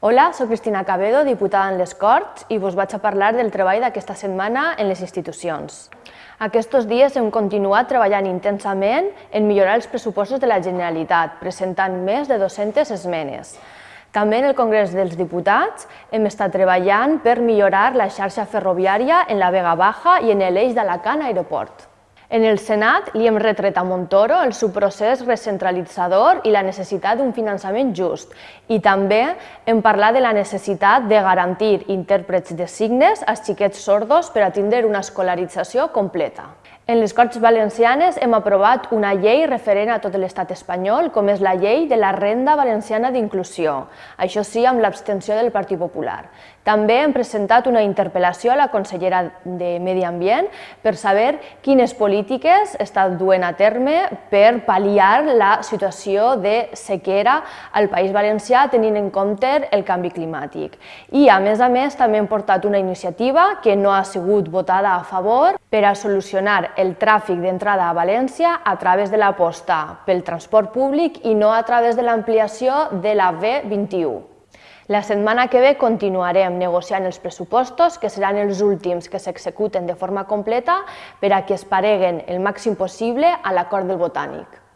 Hola, sóc Cristina Cabedo, diputada en les Corts, i vos vaig a parlar del treball d'aquesta setmana en les institucions. Aquests dies hem continuat treballant intensament en millorar els pressupostos de la Generalitat, presentant més de 200 esmenes. També en el Congrés dels Diputats hem estat treballant per millorar la xarxa ferroviària en la Vega Baja i en l'eix d'Alacant Aeroport. En el Senat li hem retret a Montoro el seu procés recentralitzador i la necessitat d'un finançament just. I també hem parlat de la necessitat de garantir intèrprets de signes als xiquets sordos per a tindre una escolarització completa. En les Corts Valencianes hem aprovat una llei referent a tot l'estat espanyol, com és la llei de la Renda Valenciana d'Inclusió, això sí, amb l'abstenció del Partit Popular. També hem presentat una interpel·lació a la consellera de Medi Ambient per saber quines polítiques està duent a terme per pal·liar la situació de sequera al País Valencià tenint en compte el canvi climàtic. I, a més a més, també hem portat una iniciativa que no ha sigut votada a favor per a solucionar el tràfic d'entrada a València a través de l'aposta pel transport públic i no a través de l'ampliació de la B21. La setmana que ve continuarem negociant els pressupostos, que seran els últims que s'executen de forma completa per a que es pareguen el màxim possible a l'acord del Botànic.